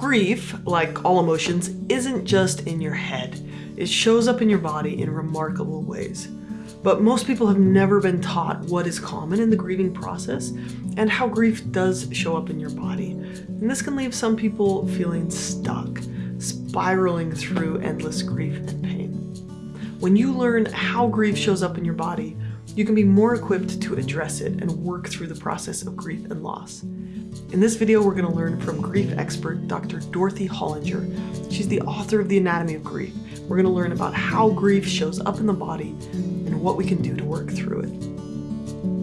Grief, like all emotions, isn't just in your head. It shows up in your body in remarkable ways. But most people have never been taught what is common in the grieving process and how grief does show up in your body. And this can leave some people feeling stuck, spiraling through endless grief and pain. When you learn how grief shows up in your body, you can be more equipped to address it and work through the process of grief and loss. In this video, we're going to learn from grief expert Dr. Dorothy Holinger. She's the author of The Anatomy of Grief. We're going to learn about how grief shows up in the body and what we can do to work through it.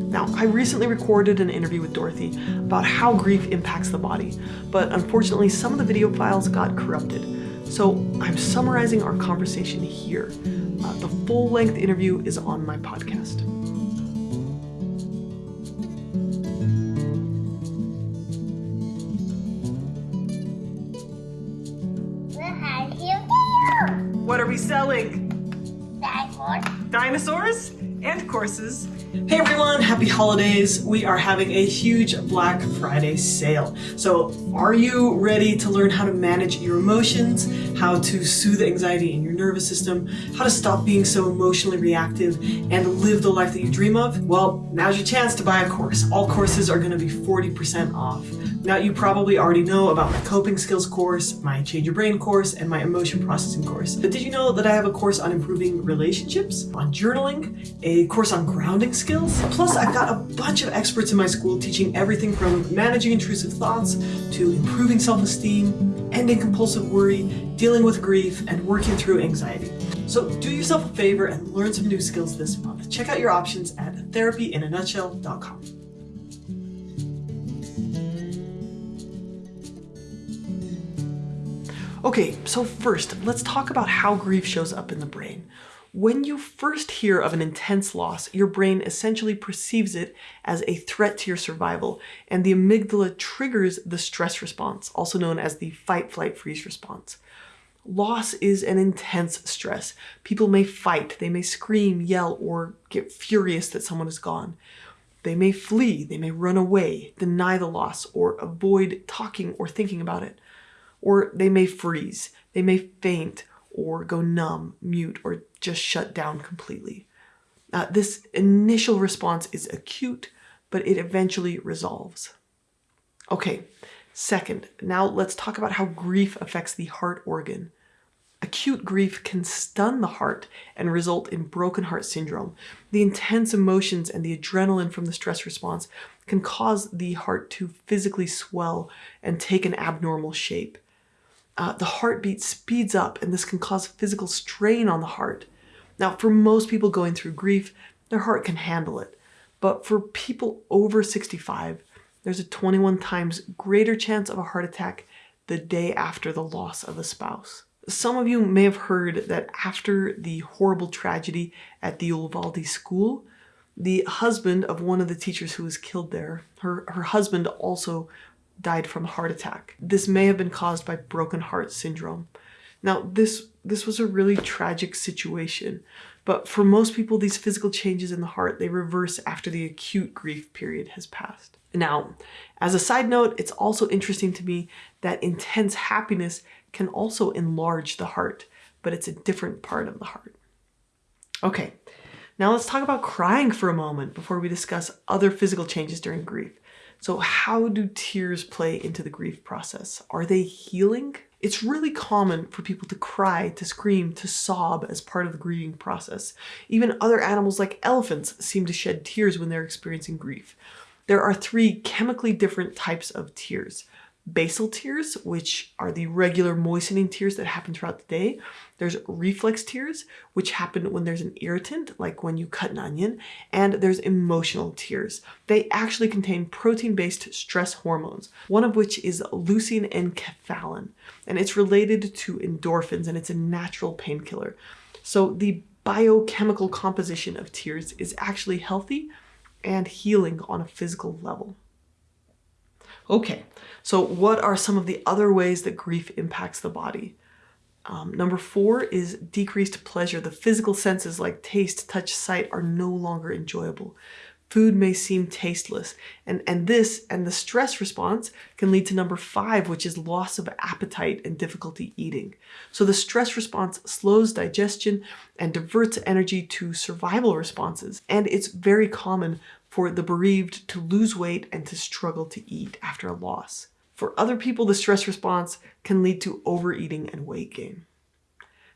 Now, I recently recorded an interview with Dorothy about how grief impacts the body, but unfortunately some of the video files got corrupted. So I'm summarizing our conversation here. Uh, the full-length interview is on my podcast. Selling? Dinosaurs. Dinosaurs and courses. Hey everyone, happy holidays. We are having a huge Black Friday sale. So are you ready to learn how to manage your emotions, how to soothe anxiety in your nervous system, how to stop being so emotionally reactive and live the life that you dream of? Well, now's your chance to buy a course. All courses are gonna be 40% off. Now you probably already know about my coping skills course, my change your brain course, and my emotion processing course. But did you know that I have a course on improving relationships, on journaling, a course on grounding skills? Plus I've got a bunch of experts in my school teaching everything from managing intrusive thoughts to improving self-esteem, ending compulsive worry, dealing with grief, and working through anxiety. So do yourself a favor and learn some new skills this month. Check out your options at therapyinanutshell.com. Okay, so first, let's talk about how grief shows up in the brain. When you first hear of an intense loss, your brain essentially perceives it as a threat to your survival, and the amygdala triggers the stress response, also known as the fight, flight, freeze response. Loss is an intense stress. People may fight, they may scream, yell, or get furious that someone is gone. They may flee, they may run away, deny the loss, or avoid talking or thinking about it or they may freeze, they may faint or go numb, mute, or just shut down completely. Uh, this initial response is acute, but it eventually resolves. Okay, second, now let's talk about how grief affects the heart organ. Acute grief can stun the heart and result in broken heart syndrome. The intense emotions and the adrenaline from the stress response can cause the heart to physically swell and take an abnormal shape uh, the heartbeat speeds up and this can cause physical strain on the heart. Now, for most people going through grief, their heart can handle it. But for people over 65, there's a 21 times greater chance of a heart attack the day after the loss of a spouse. Some of you may have heard that after the horrible tragedy at the Uvalde school, the husband of one of the teachers who was killed there, her, her husband also died from a heart attack. This may have been caused by broken heart syndrome. Now, this, this was a really tragic situation, but for most people, these physical changes in the heart, they reverse after the acute grief period has passed. Now, as a side note, it's also interesting to me that intense happiness can also enlarge the heart, but it's a different part of the heart. Okay, now let's talk about crying for a moment before we discuss other physical changes during grief. So how do tears play into the grief process? Are they healing? It's really common for people to cry, to scream, to sob as part of the grieving process. Even other animals like elephants seem to shed tears when they're experiencing grief. There are three chemically different types of tears basal tears, which are the regular moistening tears that happen throughout the day. There's reflex tears, which happen when there's an irritant, like when you cut an onion, and there's emotional tears. They actually contain protein-based stress hormones, one of which is leucine and enkephalin, and it's related to endorphins, and it's a natural painkiller. So the biochemical composition of tears is actually healthy and healing on a physical level. Okay, so what are some of the other ways that grief impacts the body? Um, number four is decreased pleasure. The physical senses like taste, touch, sight are no longer enjoyable. Food may seem tasteless, and, and this and the stress response can lead to number five, which is loss of appetite and difficulty eating. So the stress response slows digestion and diverts energy to survival responses, and it's very common for the bereaved to lose weight and to struggle to eat after a loss. For other people, the stress response can lead to overeating and weight gain.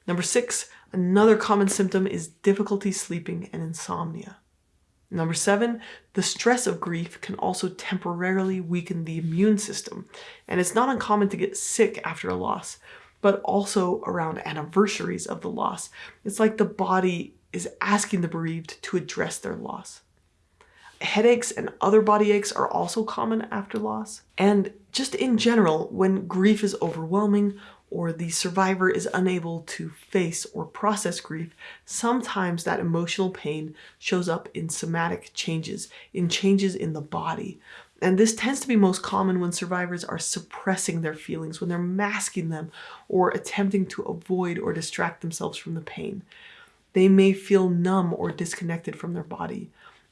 Number six, another common symptom is difficulty sleeping and insomnia. Number seven, the stress of grief can also temporarily weaken the immune system. And it's not uncommon to get sick after a loss, but also around anniversaries of the loss. It's like the body is asking the bereaved to address their loss. Headaches and other body aches are also common after loss. And just in general, when grief is overwhelming or the survivor is unable to face or process grief, sometimes that emotional pain shows up in somatic changes, in changes in the body. And this tends to be most common when survivors are suppressing their feelings, when they're masking them or attempting to avoid or distract themselves from the pain. They may feel numb or disconnected from their body.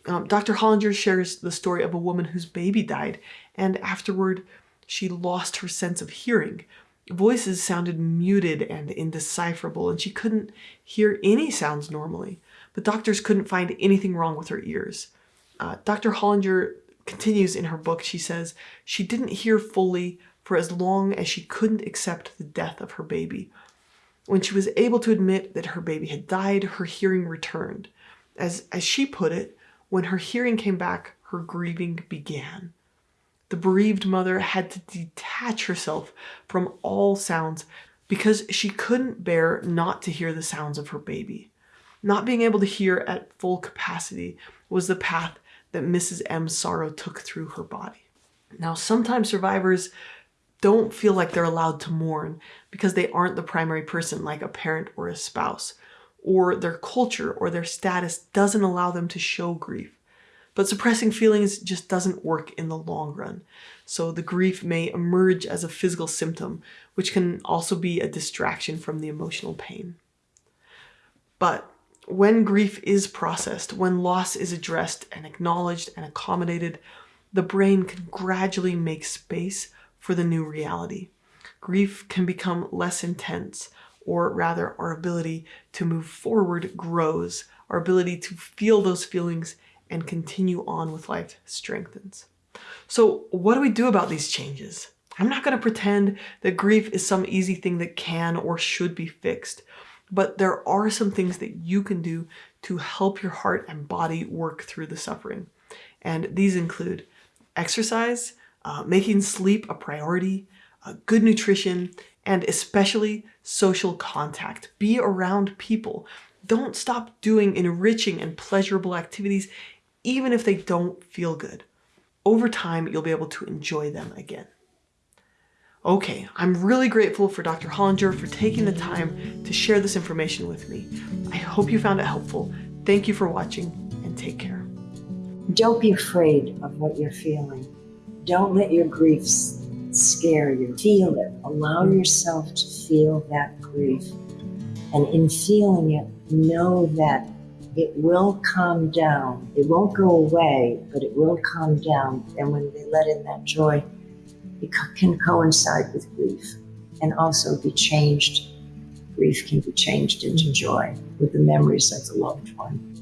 Um, Dr. Holinger shares the story of a woman whose baby died, and afterward, she lost her sense of hearing voices sounded muted and indecipherable, and she couldn't hear any sounds normally. But doctors couldn't find anything wrong with her ears. Uh, Dr. Holinger continues in her book, she says, she didn't hear fully for as long as she couldn't accept the death of her baby. When she was able to admit that her baby had died, her hearing returned. As, as she put it, when her hearing came back, her grieving began. The bereaved mother had to detach herself from all sounds because she couldn't bear not to hear the sounds of her baby. Not being able to hear at full capacity was the path that Mrs. M's sorrow took through her body. Now, sometimes survivors don't feel like they're allowed to mourn because they aren't the primary person like a parent or a spouse, or their culture or their status doesn't allow them to show grief. But suppressing feelings just doesn't work in the long run. So the grief may emerge as a physical symptom, which can also be a distraction from the emotional pain. But when grief is processed, when loss is addressed and acknowledged and accommodated, the brain can gradually make space for the new reality. Grief can become less intense, or rather our ability to move forward grows, our ability to feel those feelings and continue on with life strengthens. So what do we do about these changes? I'm not going to pretend that grief is some easy thing that can or should be fixed, but there are some things that you can do to help your heart and body work through the suffering. And these include exercise, uh, making sleep a priority, uh, good nutrition, and especially social contact. Be around people. Don't stop doing enriching and pleasurable activities even if they don't feel good. Over time, you'll be able to enjoy them again. Okay, I'm really grateful for Dr. Holinger for taking the time to share this information with me. I hope you found it helpful. Thank you for watching and take care. Don't be afraid of what you're feeling. Don't let your griefs scare you. Feel it. Allow yourself to feel that grief. And in feeling it, know that it will calm down. It won't go away, but it will calm down. And when they let in that joy, it can coincide with grief and also be changed. Grief can be changed into joy with the memories of the loved one.